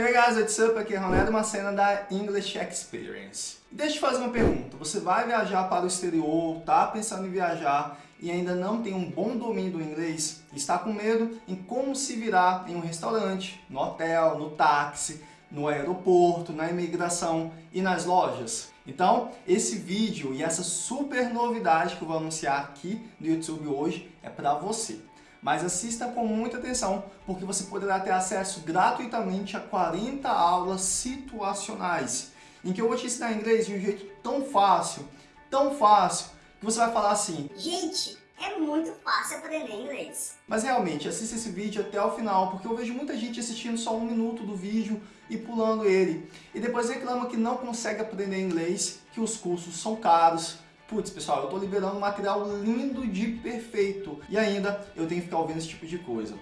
Hey guys, what's up? Aqui é Ronaldo Macena da English Experience. Deixa eu fazer uma pergunta. Você vai viajar para o exterior, tá pensando em viajar e ainda não tem um bom domínio do inglês? Está com medo em como se virar em um restaurante, no hotel, no táxi, no aeroporto, na imigração e nas lojas? Então, esse vídeo e essa super novidade que eu vou anunciar aqui no YouTube hoje é para você mas assista com muita atenção, porque você poderá ter acesso gratuitamente a 40 aulas situacionais, em que eu vou te ensinar inglês de um jeito tão fácil, tão fácil, que você vai falar assim... Gente, é muito fácil aprender inglês. Mas realmente, assista esse vídeo até o final, porque eu vejo muita gente assistindo só um minuto do vídeo e pulando ele. E depois reclama que não consegue aprender inglês, que os cursos são caros, putz, pessoal, eu estou liberando um material lindo de perfeito e ainda eu tenho que ficar ouvindo esse tipo de coisa.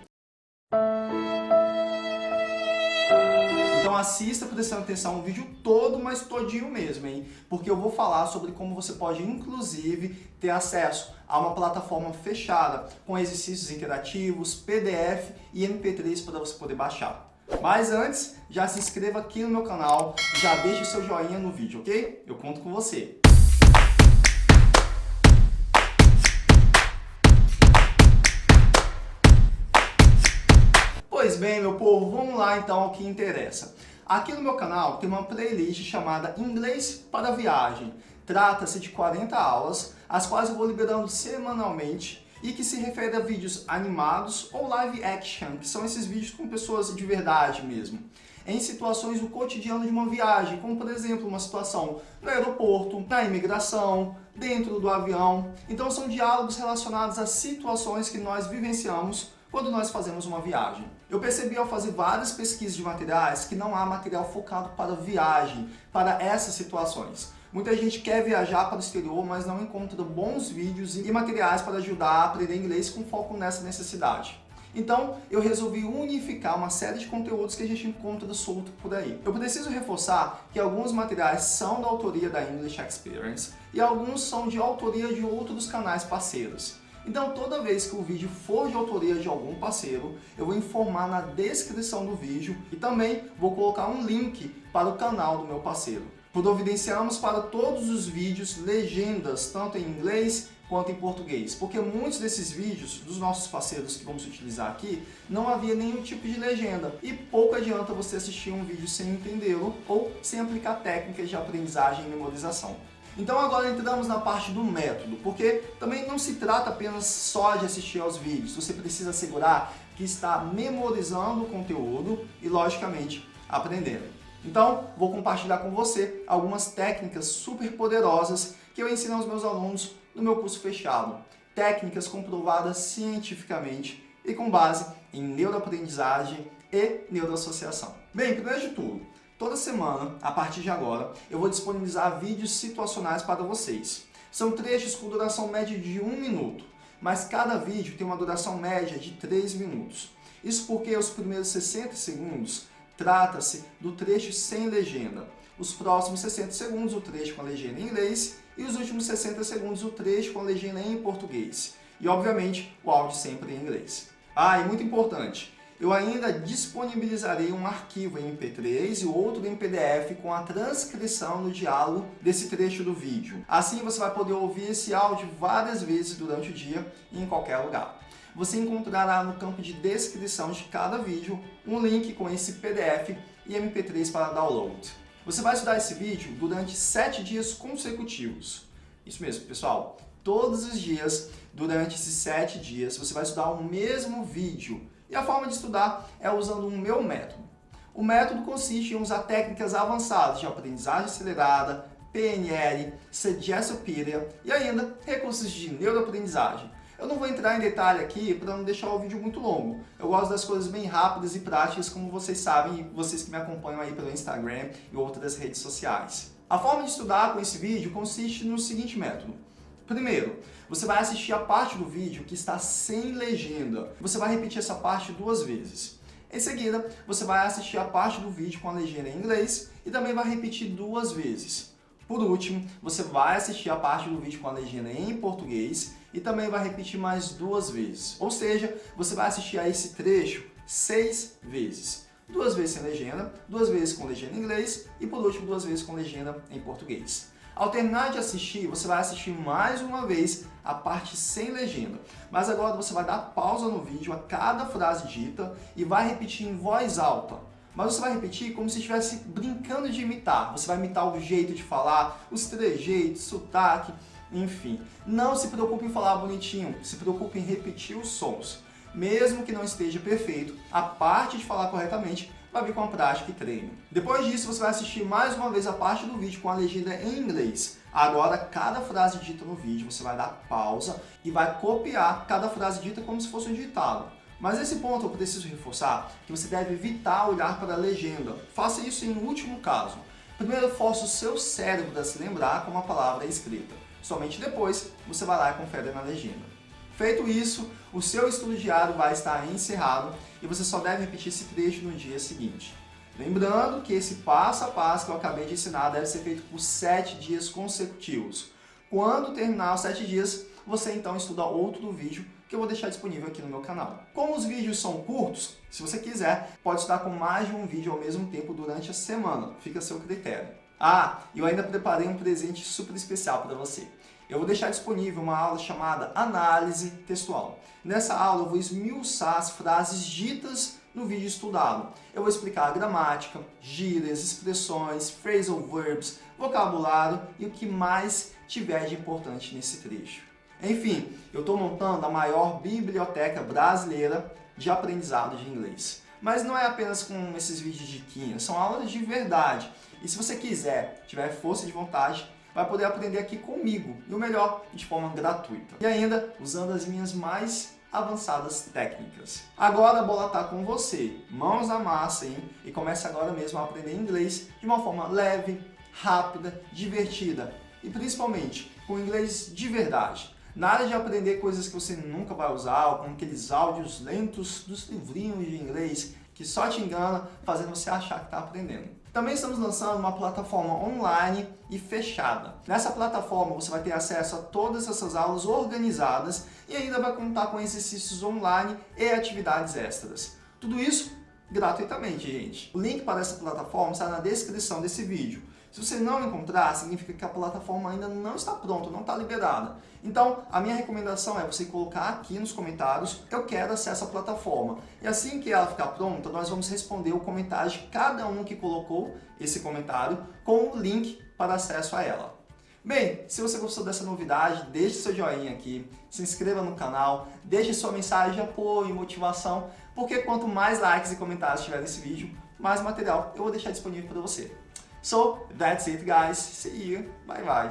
Então assista prestando atenção no vídeo todo, mas todinho mesmo, hein? Porque eu vou falar sobre como você pode, inclusive, ter acesso a uma plataforma fechada com exercícios interativos, PDF e MP3 para você poder baixar. Mas antes, já se inscreva aqui no meu canal, já deixe seu joinha no vídeo, ok? Eu conto com você. Pois bem, meu povo, vamos lá então ao que interessa. Aqui no meu canal tem uma playlist chamada Inglês para Viagem. Trata-se de 40 aulas, as quais eu vou liberando semanalmente e que se refere a vídeos animados ou live action, que são esses vídeos com pessoas de verdade mesmo, em situações do cotidiano de uma viagem, como por exemplo uma situação no aeroporto, na imigração, dentro do avião. Então são diálogos relacionados a situações que nós vivenciamos quando nós fazemos uma viagem. Eu percebi ao fazer várias pesquisas de materiais que não há material focado para viagem, para essas situações. Muita gente quer viajar para o exterior, mas não encontra bons vídeos e materiais para ajudar a aprender inglês com foco nessa necessidade. Então, eu resolvi unificar uma série de conteúdos que a gente encontra solto por aí. Eu preciso reforçar que alguns materiais são da autoria da English Experience e alguns são de autoria de outros canais parceiros. Então toda vez que o vídeo for de autoria de algum parceiro, eu vou informar na descrição do vídeo e também vou colocar um link para o canal do meu parceiro. Providenciamos para todos os vídeos legendas, tanto em inglês quanto em português, porque muitos desses vídeos dos nossos parceiros que vamos utilizar aqui, não havia nenhum tipo de legenda e pouco adianta você assistir um vídeo sem entendê-lo ou sem aplicar técnicas de aprendizagem e memorização. Então agora entramos na parte do método, porque também não se trata apenas só de assistir aos vídeos, você precisa assegurar que está memorizando o conteúdo e, logicamente, aprendendo. Então, vou compartilhar com você algumas técnicas super poderosas que eu ensino aos meus alunos no meu curso fechado. Técnicas comprovadas cientificamente e com base em neuroaprendizagem e neuroassociação. Bem, primeiro de tudo, Toda semana, a partir de agora, eu vou disponibilizar vídeos situacionais para vocês. São trechos com duração média de 1 minuto, mas cada vídeo tem uma duração média de 3 minutos. Isso porque os primeiros 60 segundos trata-se do trecho sem legenda, os próximos 60 segundos o trecho com a legenda em inglês e os últimos 60 segundos o trecho com a legenda em português. E, obviamente, o áudio sempre em inglês. Ah, e muito importante, eu ainda disponibilizarei um arquivo em MP3 e outro em PDF com a transcrição do diálogo desse trecho do vídeo. Assim você vai poder ouvir esse áudio várias vezes durante o dia e em qualquer lugar. Você encontrará no campo de descrição de cada vídeo um link com esse PDF e MP3 para download. Você vai estudar esse vídeo durante 7 dias consecutivos. Isso mesmo, pessoal. Todos os dias, durante esses 7 dias, você vai estudar o mesmo vídeo e a forma de estudar é usando o meu método. O método consiste em usar técnicas avançadas de aprendizagem acelerada, PNL, Suggestopedia e ainda recursos de neuroaprendizagem. Eu não vou entrar em detalhe aqui para não deixar o vídeo muito longo. Eu gosto das coisas bem rápidas e práticas, como vocês sabem, vocês que me acompanham aí pelo Instagram e outras redes sociais. A forma de estudar com esse vídeo consiste no seguinte método. Primeiro, você vai assistir a parte do vídeo que está sem legenda. Você vai repetir essa parte duas vezes. Em seguida, você vai assistir a parte do vídeo com a legenda em inglês e também vai repetir duas vezes. Por último, você vai assistir a parte do vídeo com a legenda em português e também vai repetir mais duas vezes. Ou seja, você vai assistir a esse trecho seis vezes. duas vezes sem legenda, duas vezes com legenda em inglês e por último duas vezes com legenda em português. Ao terminar de assistir, você vai assistir mais uma vez a parte sem legenda. Mas agora você vai dar pausa no vídeo a cada frase dita e vai repetir em voz alta. Mas você vai repetir como se estivesse brincando de imitar. Você vai imitar o jeito de falar, os trejeitos, sotaque, enfim. Não se preocupe em falar bonitinho, se preocupe em repetir os sons. Mesmo que não esteja perfeito, a parte de falar corretamente vai vir com a prática e treino. Depois disso, você vai assistir mais uma vez a parte do vídeo com a legenda em inglês. Agora, cada frase dita no vídeo, você vai dar pausa e vai copiar cada frase dita como se fosse um ditado. Mas nesse ponto eu preciso reforçar que você deve evitar olhar para a legenda. Faça isso em último caso. Primeiro, force o seu cérebro a se lembrar como a palavra é escrita. Somente depois, você vai lá e confere na legenda. Feito isso, o seu estudo diário vai estar encerrado e você só deve repetir esse trecho no dia seguinte. Lembrando que esse passo a passo que eu acabei de ensinar deve ser feito por 7 dias consecutivos. Quando terminar os 7 dias, você então estuda outro vídeo que eu vou deixar disponível aqui no meu canal. Como os vídeos são curtos, se você quiser, pode estudar com mais de um vídeo ao mesmo tempo durante a semana. Fica a seu critério. Ah, eu ainda preparei um presente super especial para você eu vou deixar disponível uma aula chamada Análise Textual. Nessa aula eu vou esmiuçar as frases ditas no vídeo estudado. Eu vou explicar a gramática, gírias, expressões, phrasal verbs, vocabulário e o que mais tiver de importante nesse trecho. Enfim, eu estou montando a maior biblioteca brasileira de aprendizado de inglês. Mas não é apenas com esses vídeos de quinha, são aulas de verdade. E se você quiser, tiver força de vontade, vai poder aprender aqui comigo, e o melhor, de forma gratuita. E ainda usando as minhas mais avançadas técnicas. Agora a bola está com você, mãos na massa, hein? E comece agora mesmo a aprender inglês de uma forma leve, rápida, divertida e principalmente com inglês de verdade. Nada de aprender coisas que você nunca vai usar, como aqueles áudios lentos dos livrinhos de inglês que só te engana, fazendo você achar que está aprendendo. Também estamos lançando uma plataforma online e fechada. Nessa plataforma você vai ter acesso a todas essas aulas organizadas e ainda vai contar com exercícios online e atividades extras. Tudo isso gratuitamente, gente. O link para essa plataforma está na descrição desse vídeo. Se você não encontrar, significa que a plataforma ainda não está pronta, não está liberada. Então, a minha recomendação é você colocar aqui nos comentários, eu quero acesso à plataforma. E assim que ela ficar pronta, nós vamos responder o comentário de cada um que colocou esse comentário com o link para acesso a ela. Bem, se você gostou dessa novidade, deixe seu joinha aqui, se inscreva no canal, deixe sua mensagem de apoio e motivação, porque quanto mais likes e comentários tiver nesse vídeo, mais material eu vou deixar disponível para você. So that's it guys. See you. Bye bye.